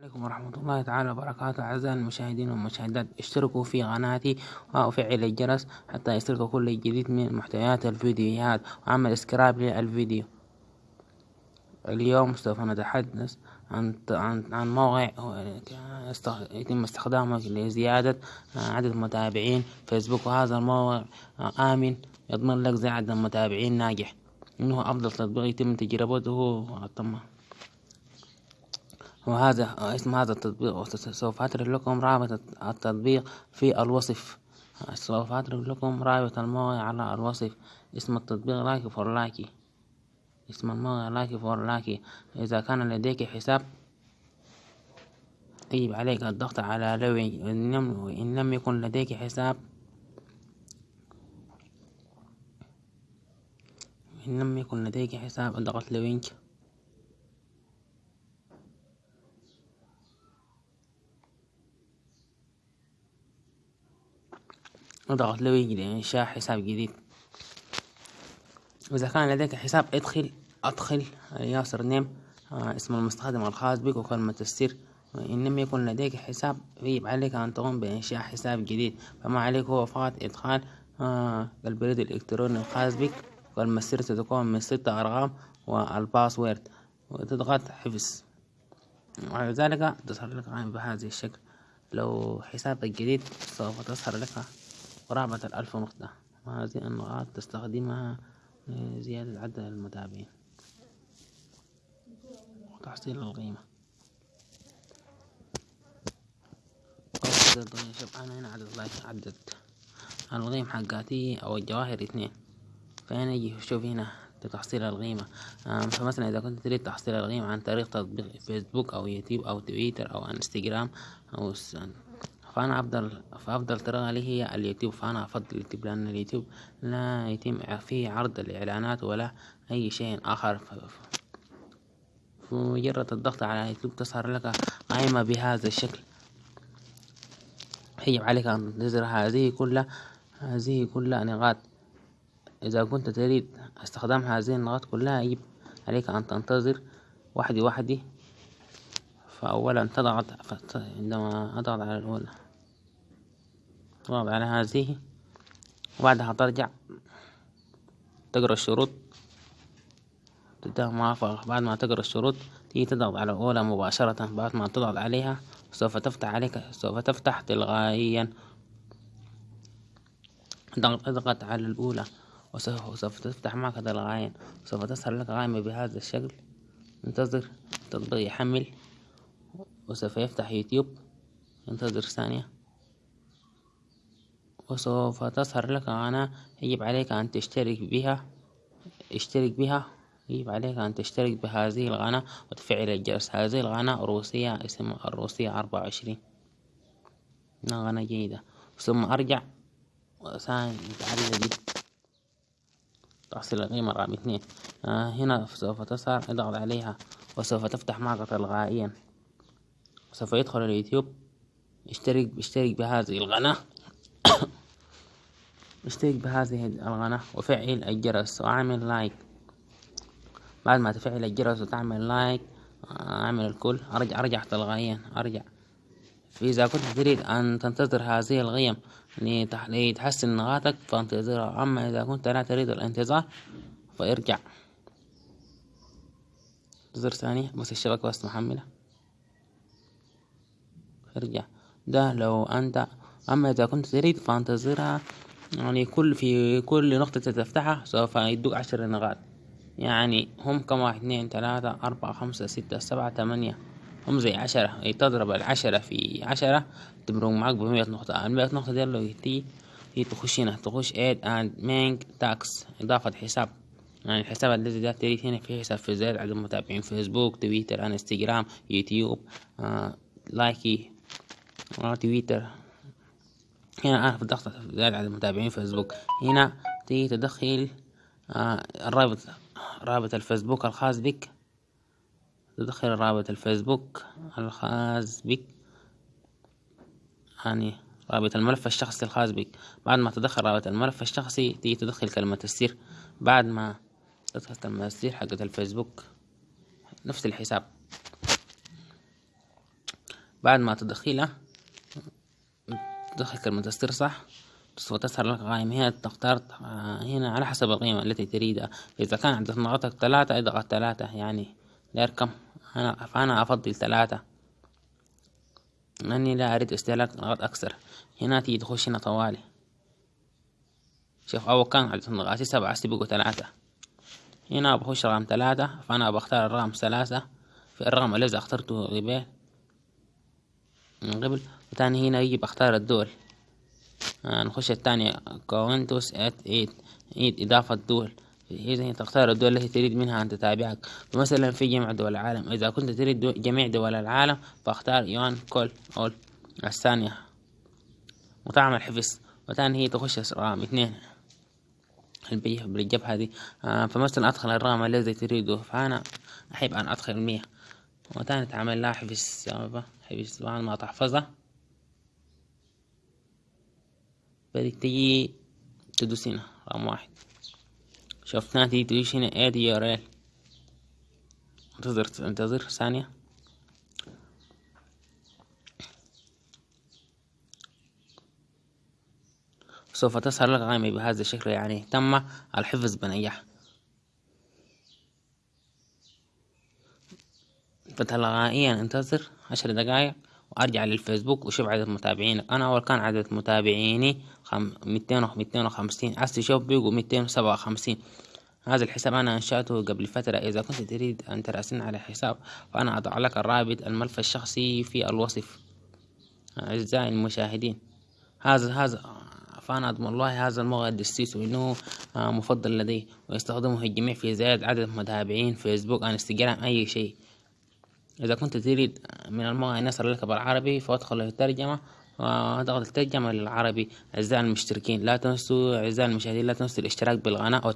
عليكم ورحمة الله تعالى وبركاته أعزائي المشاهدين والمشاهدات. اشتركوا في قناتي وفعل الجرس حتى يصلكوا كل جديد من محتويات الفيديوهات. وعمل اسكراب للفيديو. اليوم سوف نتحدث عن عن عن موقع يتم استخدامه لزيادة عدد المتابعين فيسبوك. وهذا الموقع آمن يضمن لك زيادة متابعين ناجح. إنه أفضل تطبيق يتم تجربته. تم وهذا اسم هذا التطبيق سوف أترك لكم رابط التطبيق في الوصف. سوف أترك لكم رابط الموقع على الوصف. اسم التطبيق لايك فور لايكي اسم الموقع لايك فور لايكي إذا كان لديك حساب يجب عليك الضغط على لوي. إن لم يكن لديك حساب إن لم يكن لديك حساب أضغط لوينك. اضغط لوي لإنشاء حساب جديد. إذا كان لديك حساب ادخل أدخل ياسر نيم آه اسم المستخدم الخاص بك وكلمة السر. إن لم يكن لديك حساب يجب عليك أن تقوم بإنشاء حساب جديد. فما عليك هو فقط إدخال آه البريد الإلكتروني الخاص بك وكلمة السر ستكون من ستة أرقام والباسورد وتضغط حفظ. وعلى ذلك تظهر لك بهذا الشكل. لو حسابك جديد سوف تظهر لك قرابة الألف نقطة. وهذه النقاط تستخدمها لزيادة عدد المتابعين. وتحصيل القيمة. شوف أنا هنا عدد like عدد القيم حقاتي أو الجواهر اثنين. فهنا يجي شوف هنا لتحصيل القيمة. فمثلا إذا كنت تريد تحصيل القيمة عن طريق تطبيق فيسبوك أو يوتيوب أو تويتر أو انستجرام أو فأنا أفضل فأفضل طريقة لي هي اليوتيوب. فأنا أفضل اليوتيوب لأن اليوتيوب لا يتم فيه عرض الإعلانات ولا أي شيء آخر. بمجرد الضغط على اليوتيوب تظهر لك قائمة بهذا الشكل. يجب عليك أن تنتظر هذه كلها هذه كلها نقاط. إذا كنت تريد استخدام هذه النقاط كلها يجب عليك أن تنتظر وحدي وحدي. فأولا تضغط عندما أضغط على الأولى تضغط على هذه. وبعدها ترجع تقرأ الشروط. تديها موافقة بعد ما تقرأ الشروط تيجي تضغط على الأولى مباشرة. بعد ما تضغط عليها سوف تفتح عليك سوف تفتح تلقائيا اضغط على الأولى وسوف تفتح معك تلقائيا سوف تظهر لك قائمة بهذا الشكل. انتظر التطبيق يحمل وسوف يفتح يوتيوب. انتظر ثانية. وسوف تظهر لك قناة يجب عليك أن تشترك بها اشترك بها يجب عليك أن تشترك بهذه القناة وتفعل الجرس. هذه القناة روسية اسمها الروسية أربعة وعشرين. قناة جيدة. ثم أرجع وثاني نتعلم تحصيل القيمة رقم اثنين. آه هنا سوف تظهر اضغط عليها. وسوف تفتح معك تلقائيا سوف يدخل اليوتيوب. اشترك اشترك بهذه القناة اشترك بهذه القناة وفعل الجرس. واعمل like بعد ما تفعل الجرس وتعمل like أعمل الكل. ارجع أرجع تلقائيا أرجع. فإذا كنت تريد أن تنتظر هذه القيم لتحسن نقاطك فانتظرها. أما إذا كنت لا تريد الانتظار فارجع. انتظر ثانية. بس الشبكة بس محملة. ارجع. ده لو أنت أما إذا كنت تريد فانتظرها. يعني كل في كل نقطة تفتحها سوف يدوك عشر نقاط. يعني هم كم؟ واحد اثنين ثلاثة أربعة خمسة ستة سبعة ثمانية. هم زي عشرة. تضرب العشرة في عشرة تمرق معاك بمية نقطة. المية نقطة دي لو تيجي هي تخش هنا. تخش add and manage tasks إضافة حساب. يعني الحساب الذي ده تريد هنا في حساب في زيادة عدد المتابعين فيسبوك تويتر انستجرام يوتيوب آه لايكي آه تويتر هنا أعرف الضغط زيادة عدد المتابعين فيسبوك. هنا تيجي تدخل آه الرابط رابط الفيسبوك الخاص بك. تدخل رابط الفيسبوك الخاص بك. يعني رابط الملف الشخصي الخاص بك. بعد ما تدخل رابط الملف الشخصي تيجي تدخل كلمة السر بعد ما تدخل كلمة السر حقت الفيسبوك نفس الحساب. بعد ما تدخلها تدخل السر صح؟ سوف تظهر لك قائمة هنا تختار هنا على حسب القيمة التي تريدها. إذا كان عدد نقاطك ثلاثة اضغط ثلاثة يعني ليركم أنا فأنا أفضل ثلاثة. لأني لا أريد استهلاك نقاط أكثر. هنا تيجي تخش هنا طوالي. شوف أول كان عدد نقاطي سبعة هسه بقوا ثلاثة. هنا بخش رقم ثلاثة فأنا بختار الرقم ثلاثة. في الرقم الذي اخترته قبل من قبل وتاني هنا يجي بختار الدول. آه نخش الثانية كونتوس ات ايت ايت إضافة دول. إذا تختار الدول التي تريد منها أن تتابعك. فمثلا في جميع دول العالم. إذا كنت تريد جميع دول العالم فاختار يوان كل أول. الثانية وتعمل حفظ وتاني هي تخش رقم اثنين. بالجبهة هذه. آه فمثلا أدخل الرقم الذي تريده. فأنا أحب أن أدخل مية وتاني تعمل لها حفظ. حفظ. بعد ما تحفظها بدك تجي تدوس هنا رقم واحد. هنا تيجي تدوس هنا add URL انتظر انتظر ثانية. سوف تظهر لك قائمة بهذا الشكل يعني تم الحفظ بنجاح فتلقائيا انتظر عشر دقايق. وارجع للفيسبوك وشوف عدد متابعينك أنا أول كان عدد متابعيني خم... ميتين ميتين وخمسين. عايز تشوف بيقوا ميتين وسبعة وخمسين. هذا الحساب أنا أنشأته قبل فترة. إذا كنت تريد أن تراسلني على حساب فأنا أضع لك الرابط الملف الشخصي في الوصف. أعزائي المشاهدين هذا هذا فأنا أضمن الله هذا الموقع الدسيس وإنه مفضل لدي. ويستخدمه الجميع في زيادة عدد متابعين. فيسبوك انستجرام أي شيء. إذا كنت تريد من الموقع أن يصل لك بالعربي فأدخل الترجمة وضغط الترجمة للعربي. أعزائي المشتركين لا تنسوا أعزائي المشاهدين لا تنسوا الاشتراك بالقناة